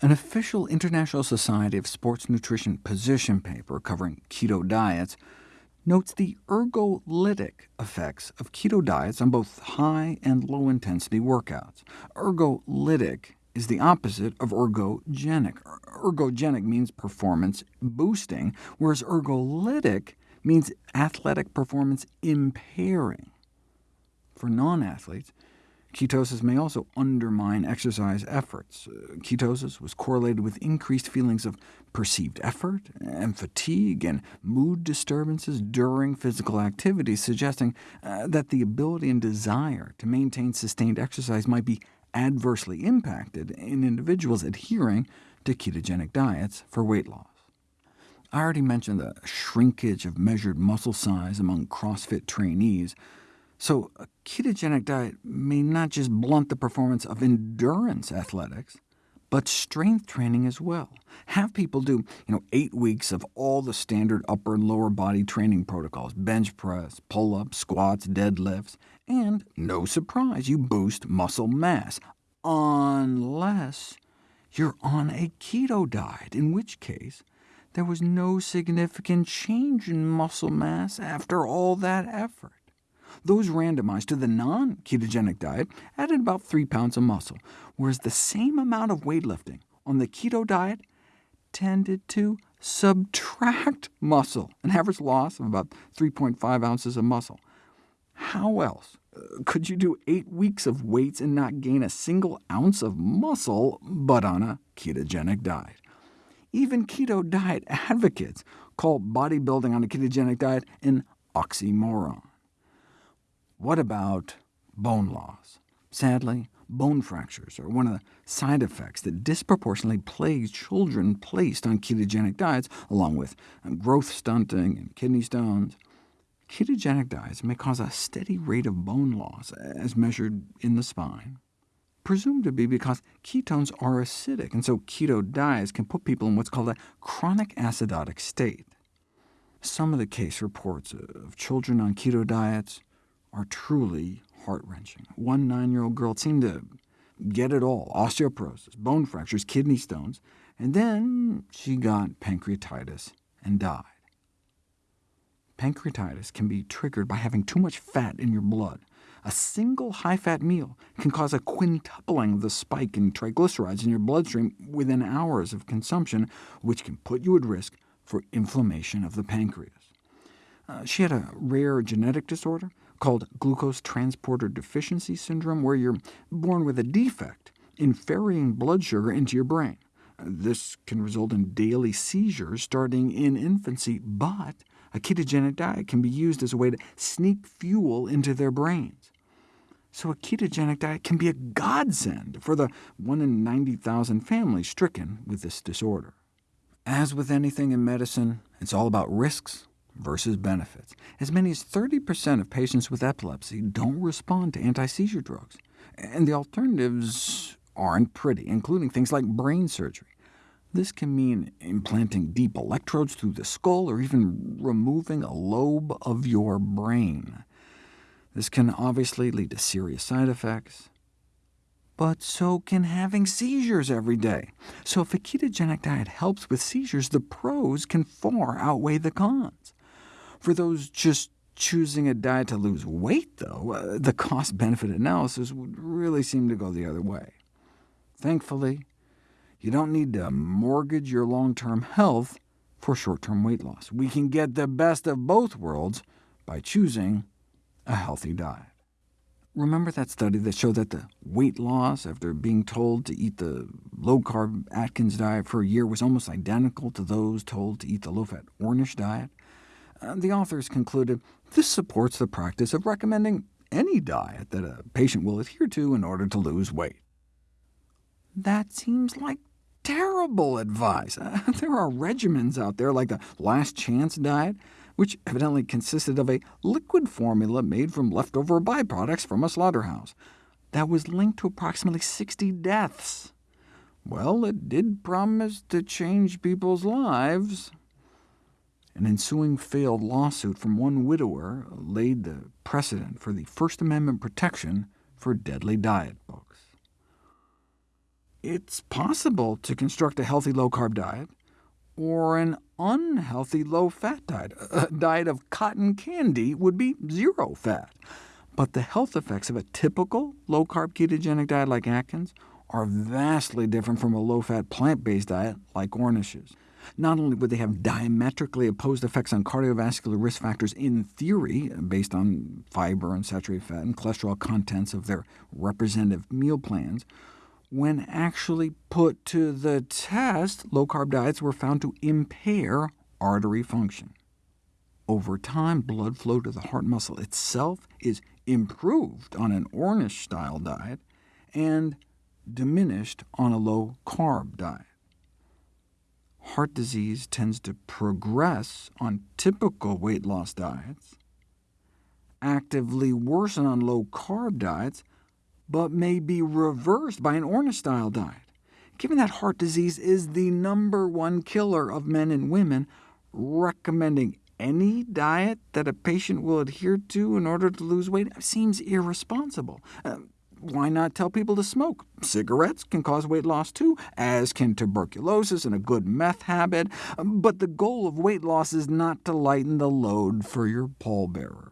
An official International Society of Sports Nutrition position paper covering keto diets notes the ergolytic effects of keto diets on both high and low-intensity workouts. Ergolytic is the opposite of ergogenic. Ergogenic means performance boosting, whereas ergolytic means athletic performance impairing. For non-athletes, Ketosis may also undermine exercise efforts. Uh, ketosis was correlated with increased feelings of perceived effort and fatigue and mood disturbances during physical activity, suggesting uh, that the ability and desire to maintain sustained exercise might be adversely impacted in individuals adhering to ketogenic diets for weight loss. I already mentioned the shrinkage of measured muscle size among CrossFit trainees, so a ketogenic diet may not just blunt the performance of endurance athletics, but strength training as well. Have people do you know, eight weeks of all the standard upper and lower body training protocols, bench press, pull-ups, squats, deadlifts, and no surprise, you boost muscle mass, unless you're on a keto diet, in which case there was no significant change in muscle mass after all that effort. Those randomized to the non-ketogenic diet added about 3 pounds of muscle, whereas the same amount of weightlifting on the keto diet tended to subtract muscle, an average loss of about 3.5 ounces of muscle. How else could you do eight weeks of weights and not gain a single ounce of muscle, but on a ketogenic diet? Even keto diet advocates call bodybuilding on a ketogenic diet an oxymoron. What about bone loss? Sadly, bone fractures are one of the side effects that disproportionately plagues children placed on ketogenic diets, along with growth stunting and kidney stones. Ketogenic diets may cause a steady rate of bone loss, as measured in the spine, presumed to be because ketones are acidic, and so keto diets can put people in what's called a chronic acidotic state. Some of the case reports of children on keto diets are truly heart-wrenching. One nine-year-old girl seemed to get it all, osteoporosis, bone fractures, kidney stones, and then she got pancreatitis and died. Pancreatitis can be triggered by having too much fat in your blood. A single high-fat meal can cause a quintupling of the spike in triglycerides in your bloodstream within hours of consumption, which can put you at risk for inflammation of the pancreas. Uh, she had a rare genetic disorder called glucose transporter deficiency syndrome, where you're born with a defect in ferrying blood sugar into your brain. This can result in daily seizures starting in infancy, but a ketogenic diet can be used as a way to sneak fuel into their brains. So a ketogenic diet can be a godsend for the 1 in 90,000 families stricken with this disorder. As with anything in medicine, it's all about risks versus benefits. As many as 30% of patients with epilepsy don't respond to anti-seizure drugs, and the alternatives aren't pretty, including things like brain surgery. This can mean implanting deep electrodes through the skull, or even removing a lobe of your brain. This can obviously lead to serious side effects, but so can having seizures every day. So if a ketogenic diet helps with seizures, the pros can far outweigh the cons. For those just choosing a diet to lose weight, though, uh, the cost-benefit analysis would really seem to go the other way. Thankfully, you don't need to mortgage your long-term health for short-term weight loss. We can get the best of both worlds by choosing a healthy diet. Remember that study that showed that the weight loss after being told to eat the low-carb Atkins diet for a year was almost identical to those told to eat the low-fat Ornish diet? The authors concluded this supports the practice of recommending any diet that a patient will adhere to in order to lose weight. That seems like terrible advice. There are regimens out there like the Last Chance diet, which evidently consisted of a liquid formula made from leftover byproducts from a slaughterhouse, that was linked to approximately 60 deaths. Well, it did promise to change people's lives. An ensuing failed lawsuit from one widower laid the precedent for the First Amendment protection for deadly diet books. it's possible to construct a healthy low-carb diet, or an unhealthy low-fat diet. A diet of cotton candy would be zero fat. But the health effects of a typical low-carb ketogenic diet like Atkins are vastly different from a low-fat plant-based diet like Ornish's. Not only would they have diametrically opposed effects on cardiovascular risk factors in theory, based on fiber and saturated fat and cholesterol contents of their representative meal plans, when actually put to the test, low-carb diets were found to impair artery function. Over time, blood flow to the heart muscle itself is improved on an Ornish-style diet, and diminished on a low-carb diet. Heart disease tends to progress on typical weight loss diets, actively worsen on low-carb diets, but may be reversed by an Ornish-style diet. Given that heart disease is the number one killer of men and women, recommending any diet that a patient will adhere to in order to lose weight seems irresponsible. Uh, why not tell people to smoke? Cigarettes can cause weight loss too, as can tuberculosis and a good meth habit, but the goal of weight loss is not to lighten the load for your pallbearers.